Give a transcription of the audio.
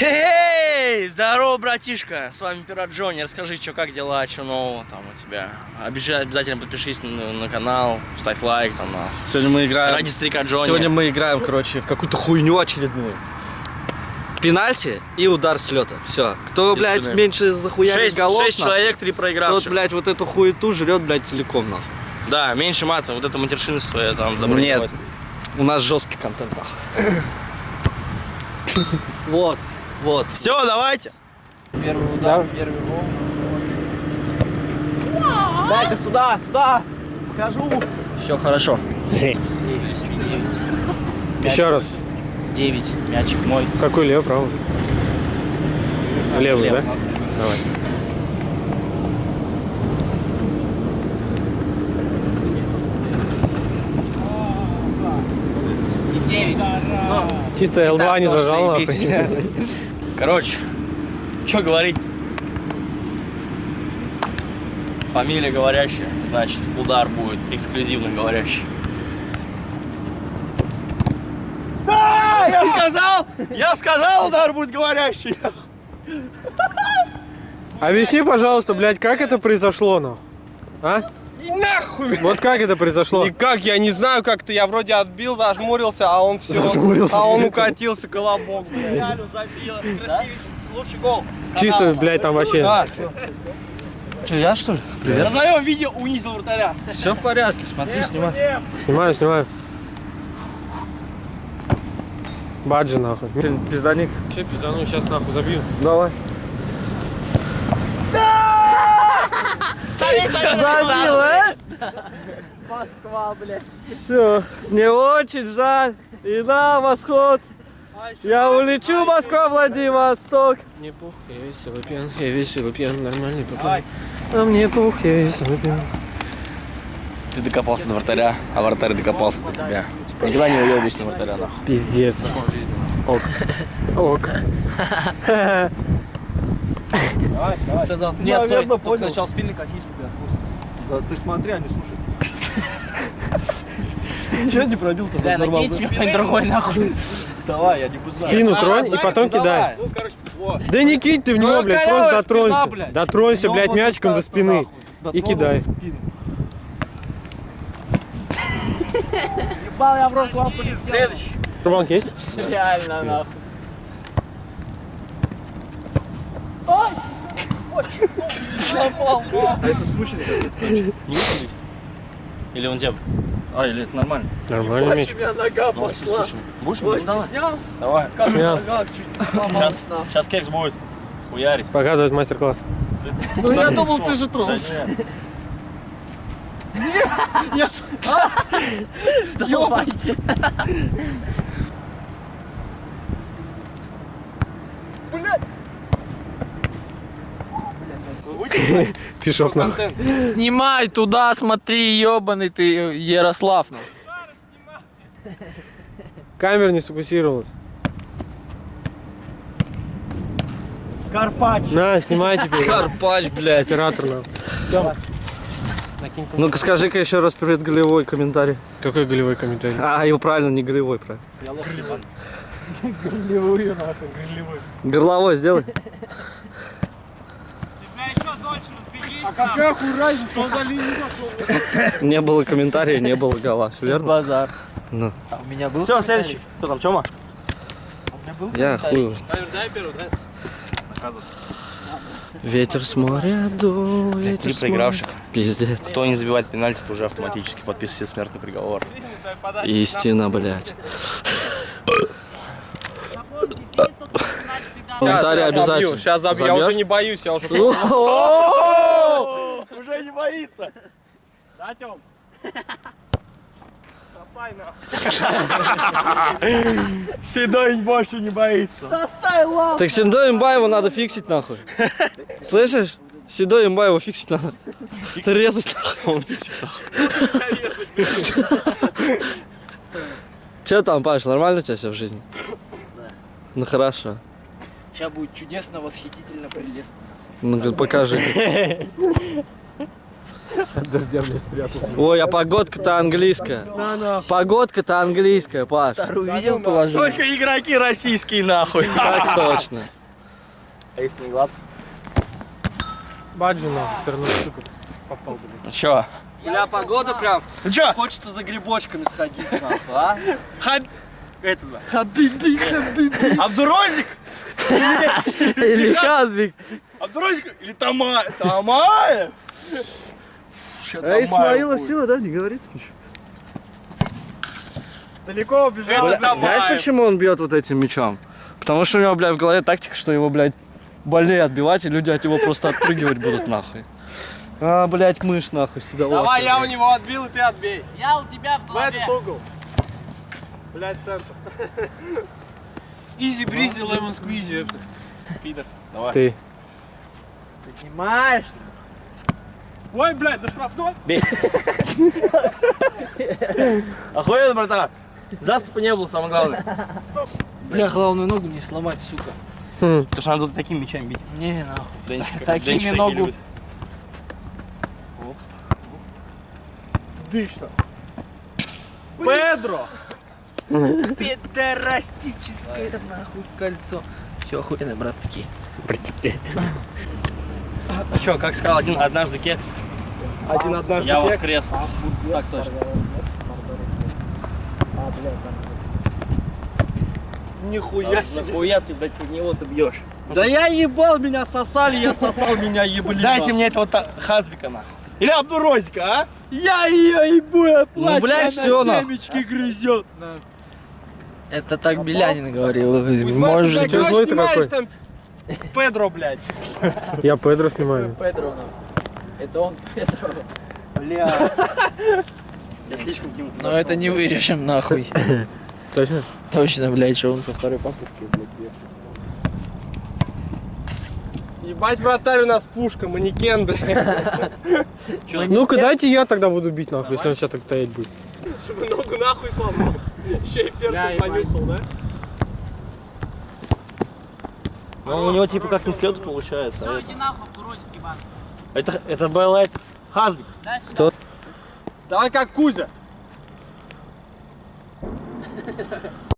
Эй, здорово, братишка! С вами Пират Джонни. Расскажи, что, как дела, что нового там у тебя. Обязательно, обязательно подпишись на, на канал, ставь лайк там. На. Сегодня мы играем... Ради старика Джонни. Сегодня мы играем, короче, в какую-то хуйню очередную. Пенальти и удар с лета. Все. Кто, блядь, меньше захуярит шесть, голов, шесть нахуй, человек, три тот, проигравших. блядь, вот эту хуету жрет, блядь, целиком, нахуй. Да, меньше мата, вот это матершинство я там добро не Нет. У нас жесткий контент, нахуй. Вот, вот. Все, давайте. Первый удар, первый гол. Дайте сюда, сюда! Скажу! Все хорошо. Еще раз. 9. Мячик мой. Какой левый, правый? Левый, да? Давай. И 9. Чисто L2 не зажал. Короче, что говорить? Фамилия говорящая, значит, удар будет эксклюзивно говорящий. Да, я сказал! Я сказал, удар будет говорящий! Объясни, пожалуйста, блядь, как это произошло, нахуй? А? И нахуй! Вот как это произошло? Никак, я не знаю, как-то я вроде отбил, зажмурился, а он все, Зажмурился. а он укатился, колобок, блядь. Реально забил, красивый, лучший гол. Чисто, блядь, там вообще... Че, я что ли? Назовем видео унизил вратаря. Все в порядке, смотри, снимай. Снимаю, снимаю. Баджи, нахуй. Пизданик. Че пиздану, сейчас нахуй забью. Давай. Забил, а? Москва, блядь. Все, мне очень жаль. И на восход. Я улечу, Москва, Владивосток. Не пух, я веселый пьян, я веселый пьян, нормальный пацан. А мне пух, я весь выпил. Ты докопался до вратаря, а вратарь докопался до тебя. Никогда не уебись на вратаря, нахуй. Пиздец. Ок. Ок. Сказал, не, стой, только начал спины катить, чтобы я слушал. Да, ты смотри, а не слушай. Че не пробил-то? Бля, накинь тебе кто-нибудь другой нахуй. Давай, я не буду знать. Спину тронь и потом кидай. Ну. Да не кинь ты в него, Ну, блядь, просто дотронься. блядь. Дотронься, блядь, мячиком до спины. И кидай. Ебал я в рот вам полетел. Следующий. Рубанк есть? Реально нахуй. А это какой-то. Или он тебя... А, или это нормально? Нормальный мяч. У меня нога пошла. Будешь? Снял? Давай. Чуть Сейчас, сейчас кекс будет. Хуярить. Показывать мастер-класс. Ну я думал, ты же тронулся. Я с- Пешок нахуй. Снимай туда, смотри, ебаный ты Ярослав. нахуй. Камера не сфокусировалась. Карпач. На, снимай теперь. Карпач, блядь. Оператор нахуй. Ну-ка скажи-ка еще раз привет голевой комментарий. Какой голевой комментарий? А, его правильно, не голевой, правильно. Горловой сделай. Какая хуй разница, он за линию зашел. Не было комментария, не было гола. Все верно? Базар. Ну. А у меня был Все, следующий. Кто там, Чома? А у меня был Я хуй. Дай первый, дай. Ветер с моря дует. Три проигравших. Пиздец. Кто не забивает пенальти, то уже автоматически подписывается смертный приговор. Истина, блядь. Комментарий обязательно. Сейчас забью, я уже не боюсь, я уже... Уже не боится. Да, Тём? Седой больше не боится. Так Седой Имбаеву надо фиксить нахуй. Слышишь? Седой Имбаеву фиксить надо. Резать нахуй. Он фиксит. Че там, Паш, нормально у тебя все в жизни? Ну хорошо. Сейчас будет чудесно, восхитительно, прелестно. Ну, говорит, покажи. Ой, а погодка-то английская. Погодка-то английская, Паш. Увидел положение? Только игроки российские нахуй. Так точно. А если не гладко? Баджи нахуй, все равно, сука, попал. Ну чё? Бля, погода прям. Ну чё? Хочется за грибочками сходить, нахуй, а? Это да. Хабиби, хабиби. Абдурозик? Или Хазбик. Абдурозик или Тома... Тамаев? А Исмаила сила, да, не говорит ничего. Далеко убежал. Это Знаешь, почему он бьет вот этим мечом? Потому что у него, блядь, в голове тактика, что его, блядь, больнее отбивать, и люди от него просто отпрыгивать будут нахуй. А, блядь, мышь нахуй сюда. Давай, я у него отбил, и ты отбей. Я у тебя в В этот угол. Блядь, центр. Изи бризи, лемон сквизи. Пидор. Ты. Ты снимаешь? Ой, блядь, да штрафной. Охуенно, братан. Заступа не было, самое главное. Бля, главную ногу не сломать, сука. Потому что надо тут такими мечами бить. Не, нахуй. Денчик, Такими Денчик такие ногу. Дышно. Педро. Пидорастическое нахуй кольцо. Все охуенно, брат, такие. А чё, как сказал один однажды кекс, Один однажды я кекс. воскрес. Так точно. Нихуя себе. Нахуя ты, блядь, под него ты бьешь? Да я ебал, меня сосали, я сосал, меня ебали. Дайте мне этого хазбика нахуй. Или Абдурозика, а? Я ее ебу, я плачу. блядь, она нахуй. семечки грызет. Это так Белянин говорил. Может, Может ты злой ты снимаешь какой? там Педро, блядь. Я Педро снимаю. Педро, Это он Педро. Бля. Я слишком к нему Но это не вырежем нахуй. Точно? Точно, блядь, что он со второй попытки, блядь. Ебать, вратарь у нас пушка, манекен, блядь. Ну-ка, дайте я тогда буду бить, нахуй, если он сейчас так стоять будет. Чтобы ногу нахуй сломал. Еще и перцем понюхал, да? Ну, у него типа как не след получается. а это... Это, это был это, Хазбик. Давай как Кузя.